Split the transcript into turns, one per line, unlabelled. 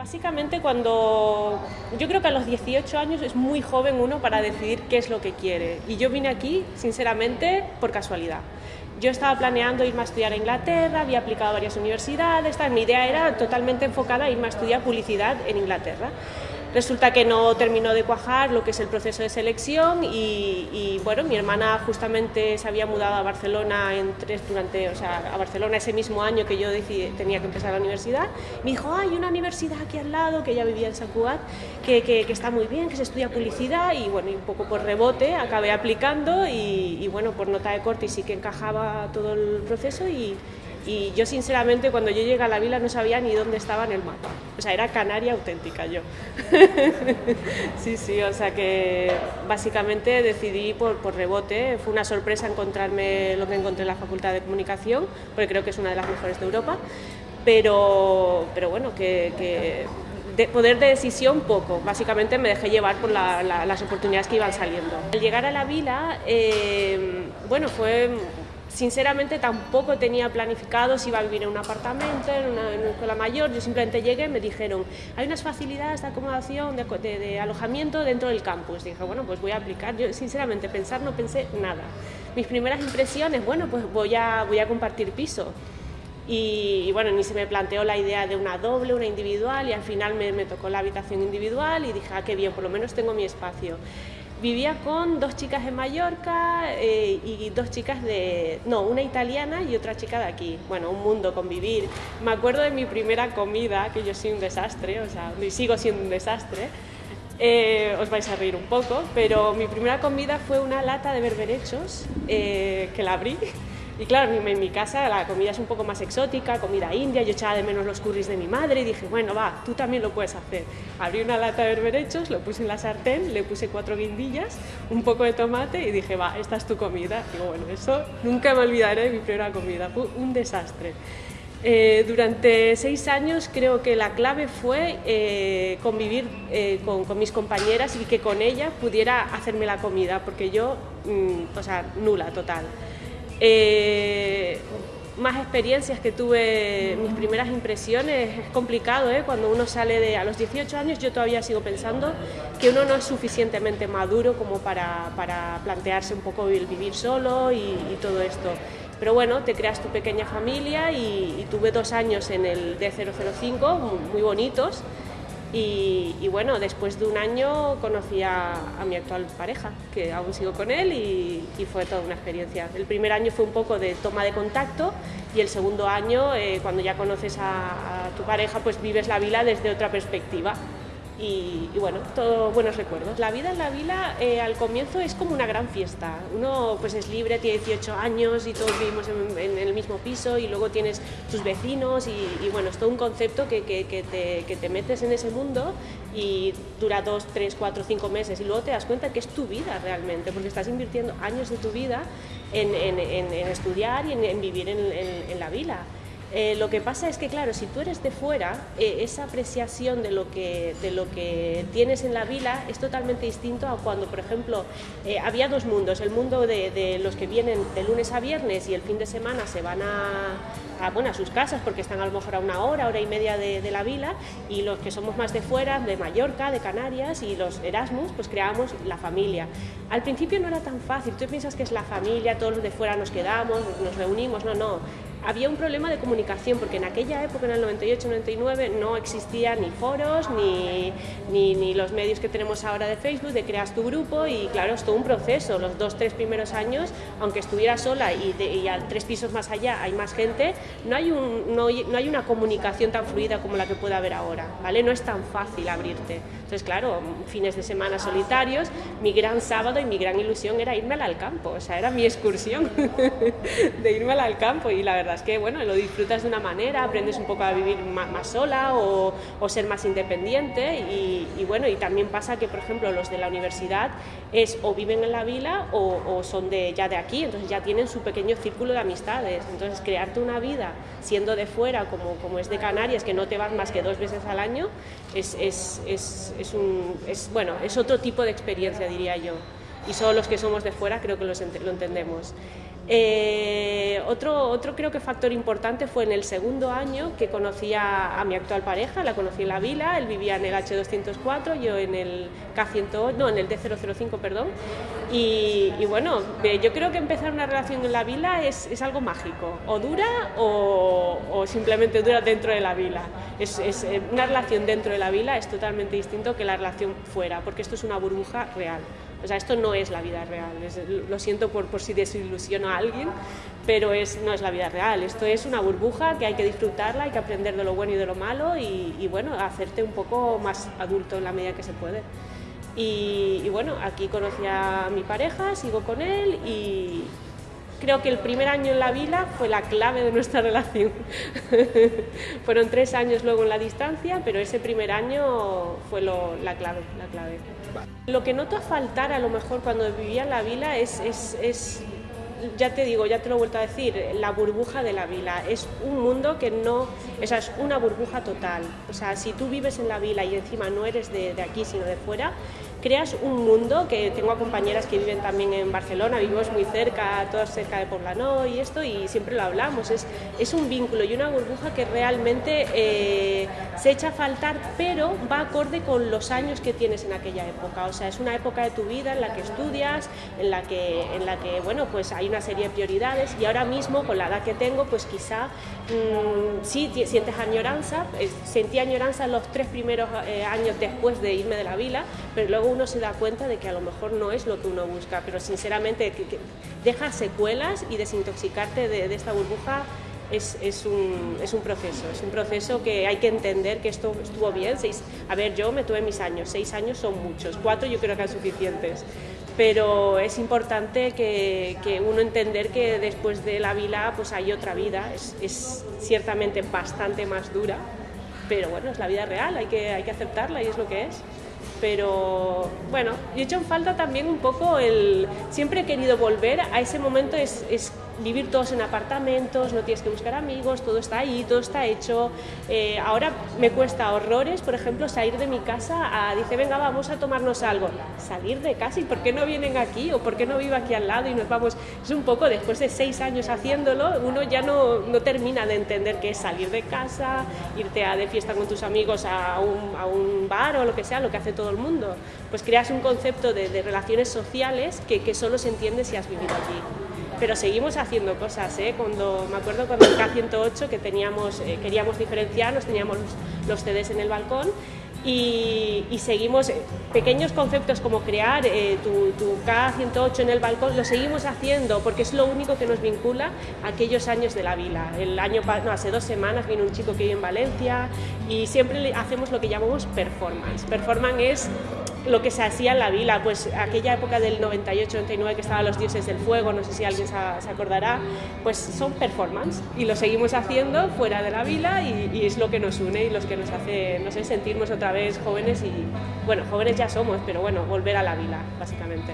Básicamente cuando yo creo que a los 18 años es muy joven uno para decidir qué es lo que quiere y yo vine aquí sinceramente por casualidad. Yo estaba planeando irme a estudiar a Inglaterra, había aplicado a varias universidades, mi idea era totalmente enfocada a irme a estudiar publicidad en Inglaterra. Resulta que no terminó de cuajar lo que es el proceso de selección y, bueno, mi hermana justamente se había mudado a Barcelona tres, durante, o sea, a Barcelona ese mismo año que yo decidí, tenía que empezar la universidad. Me dijo, hay una universidad aquí al lado, que ella vivía en San Cugat, que, que, está muy bien, que se estudia publicidad y bueno, un poco por rebote acabé aplicando y, y bueno, por nota de corte y sí que encajaba todo el proceso y, y yo sinceramente cuando yo llegué a la vila no sabía ni dónde estaba en el mapa. O sea, era canaria auténtica yo. sí, sí, o sea que básicamente decidí por, por, rebote. Fue una sorpresa encontrarme lo que encontré en la Facultad de Comunicación, porque creo que es una de las mejores de Europa. Pero, pero bueno, que, de poder de decisión poco, básicamente me dejé llevar por las oportunidades que iban saliendo. Al llegar a la vila, eh, bueno, fue Sinceramente tampoco tenía planificado si iba a vivir en un apartamento, en una, escuela mayor, yo simplemente llegué y me dijeron, hay unas facilidades de acomodación, de, alojamiento dentro del campus. Dije, bueno, pues voy a aplicar. Yo sinceramente pensar no pensé nada. Mis primeras impresiones, bueno, pues voy a, voy a compartir piso. Y, bueno, ni se me planteó la idea de una doble, una individual y al final me, me tocó la habitación individual y dije, ah, qué bien, por lo menos tengo mi espacio. Vivía con dos chicas de Mallorca eh, y dos chicas de... no, una italiana y otra chica de aquí. Bueno, un mundo convivir. Me acuerdo de mi primera comida, que yo soy un desastre, o sea, sigo siendo un desastre. Eh, os vais a reír un poco, pero mi primera comida fue una lata de berberechos eh, que la abrí y claro, en mi casa la comida es un poco más exótica, comida india, yo echaba de menos los curries de mi madre y dije, bueno, va, tú también lo puedes hacer. Abrí una lata de berberechos, lo puse en la sartén, le puse cuatro guindillas, un poco de tomate y dije, va, esta es tu comida. Digo, bueno, eso nunca me olvidaré de mi primera comida, fue un desastre. Eh, durante seis años creo que la clave fue eh, convivir eh, con, con, mis compañeras y que con ellas pudiera hacerme la comida, porque yo, mm, o sea, nula, total. Eh, más experiencias que tuve, mis primeras impresiones, es complicado, ¿eh? cuando uno sale de a los 18 años yo todavía sigo pensando que uno no es suficientemente maduro como para, para plantearse un poco el vivir solo y, todo esto. Pero bueno, te creas tu pequeña familia y, y tuve dos años en el D005 muy bonitos y, bueno, después de un año conocí a, mi actual pareja, que aún sigo con él y, fue toda una experiencia. El primer año fue un poco de toma de contacto y el segundo año, eh, cuando ya conoces a, a tu pareja, pues vives la vida desde otra perspectiva y, bueno, todos buenos recuerdos. La vida en la vila eh, al comienzo es como una gran fiesta. Uno pues es libre, tiene 18 años y todos vivimos en, el mismo piso y luego tienes tus vecinos y, bueno, es todo un concepto que, que, que, te, que, te, metes en ese mundo y dura dos, tres, cuatro, cinco meses y luego te das cuenta que es tu vida realmente porque estás invirtiendo años de tu vida en, en, en estudiar y en, vivir en la vila. Eh, lo que pasa es que, claro, si tú eres de fuera, eh, esa apreciación de lo, que, de lo que tienes en la vila es totalmente distinto a cuando, por ejemplo, eh, había dos mundos, el mundo de, los que vienen de lunes a viernes y el fin de semana se van a, a, bueno, a sus casas porque están a lo mejor a una hora, hora y media de, de, la vila, y los que somos más de fuera, de Mallorca, de Canarias y los Erasmus, pues creamos la familia. Al principio no era tan fácil, tú piensas que es la familia, todos los de fuera nos quedamos, nos reunimos, no, no había un problema de comunicación, porque en aquella época, en el 98-99, no existían ni foros, ni, ni, ni, los medios que tenemos ahora de Facebook, de creas tu grupo, y claro, es todo un proceso. Los dos, tres primeros años, aunque estuviera sola y, de, y a tres pisos más allá hay más gente, no hay, un, no, no hay una comunicación tan fluida como la que puede haber ahora, ¿vale? No es tan fácil abrirte. Entonces, claro, fines de semana solitarios, mi gran sábado y mi gran ilusión era irme al campo, o sea, era mi excursión de irme al campo, y la verdad es que bueno, lo disfrutas de una manera, aprendes un poco a vivir más, sola o, ser más independiente y, bueno, y también pasa que por ejemplo los de la universidad es o viven en la vila o, son de, ya de aquí, entonces ya tienen su pequeño círculo de amistades, entonces crearte una vida siendo de fuera como, como es de Canarias, que no te vas más que dos veces al año, es, es, es, es un, bueno, es otro tipo de experiencia diría yo y solo los que somos de fuera creo que lo entendemos. Eh, otro, otro creo que factor importante fue en el segundo año que conocí a, mi actual pareja, la conocí en la vila, él vivía en el H204, yo en el K108, no, en el D005, perdón. Y, bueno, yo creo que empezar una relación en la vila es, es algo mágico, o dura o, o, simplemente dura dentro de la vila. Es, es, eh, una relación dentro de la vila es totalmente distinto que la relación fuera, porque esto es una burbuja real. O sea, esto no es la vida real. lo siento por, por si desilusiono a alguien, pero es, no es la vida real. Esto es una burbuja que hay que disfrutarla, hay que aprender de lo bueno y de lo malo y, bueno, hacerte un poco más adulto en la medida que se puede. Y, y, bueno, aquí conocí a mi pareja, sigo con él y creo que el primer año en la vila fue la clave de nuestra relación. Fueron tres años luego en la distancia, pero ese primer año fue lo, la clave. La clave. Lo que noto a faltar a lo mejor cuando vivía en la vila es, es, es, ya te digo, ya te lo he vuelto a decir, la burbuja de la vila. Es un mundo que no, o sea, es una burbuja total. O sea, si tú vives en la vila y encima no eres de, de aquí sino de fuera, creas un mundo que tengo a compañeras que viven también en Barcelona, vivimos muy cerca, todas cerca de Poblano y esto, y siempre lo hablamos, es, es un vínculo y una burbuja que realmente eh, se echa a faltar, pero va acorde con los años que tienes en aquella época, o sea, es una época de tu vida en la que estudias, en la que, en la que bueno, pues hay una serie de prioridades y ahora mismo, con la edad que tengo, pues quizá mmm, sí sientes añoranza, sentí añoranza los tres primeros eh, años después de irme de la vila, pero luego uno se da cuenta de que a lo mejor no es lo que uno busca, pero sinceramente que, deja secuelas y desintoxicarte de, esta burbuja es, es, un, es, un, proceso, es un proceso que hay que entender que esto estuvo bien. Seis, a ver, yo me tuve mis años, seis años son muchos, cuatro yo creo que son suficientes, pero es importante que, que uno entender que después de la vila pues hay otra vida, es, es, ciertamente bastante más dura, pero bueno, es la vida real, hay que, hay que aceptarla y es lo que es pero bueno, he hecho en falta también un poco el... Siempre he querido volver a ese momento, es, es vivir todos en apartamentos, no tienes que buscar amigos, todo está ahí, todo está hecho. Eh, ahora me cuesta horrores, por ejemplo, salir de mi casa a, dice, venga, vamos a tomarnos algo. Salir de casa y ¿por qué no vienen aquí? ¿O por qué no vivo aquí al lado y nos vamos? Es un poco, después de seis años haciéndolo, uno ya no, no termina de entender qué es salir de casa, irte a de fiesta con tus amigos a un, a un bar o lo que sea, lo que hace todo el mundo. Pues creas un concepto de, relaciones sociales que, que solo se entiende si has vivido allí pero seguimos haciendo cosas. ¿eh? Cuando, me acuerdo cuando el K108 que teníamos, eh, queríamos diferenciarnos, teníamos los, CDs en el balcón y, seguimos eh, pequeños conceptos como crear eh, tu, tu, K108 en el balcón, lo seguimos haciendo porque es lo único que nos vincula a aquellos años de la vila. El año, no, hace dos semanas vino un chico que vive en Valencia y siempre hacemos lo que llamamos performance. Performance es lo que se hacía en la vila, pues aquella época del 98-99 que estaban los dioses del fuego, no sé si alguien se, acordará, pues son performance y lo seguimos haciendo fuera de la vila y, y, es lo que nos une y los que nos hace, no sé, sentirnos otra vez jóvenes y, bueno, jóvenes ya somos, pero bueno, volver a la vila, básicamente.